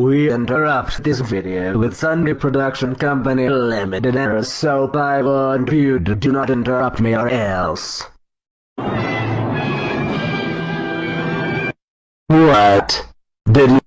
We interrupt this video with Sunday Production Company Limited error so I want you to do not interrupt me or else. What? Did you-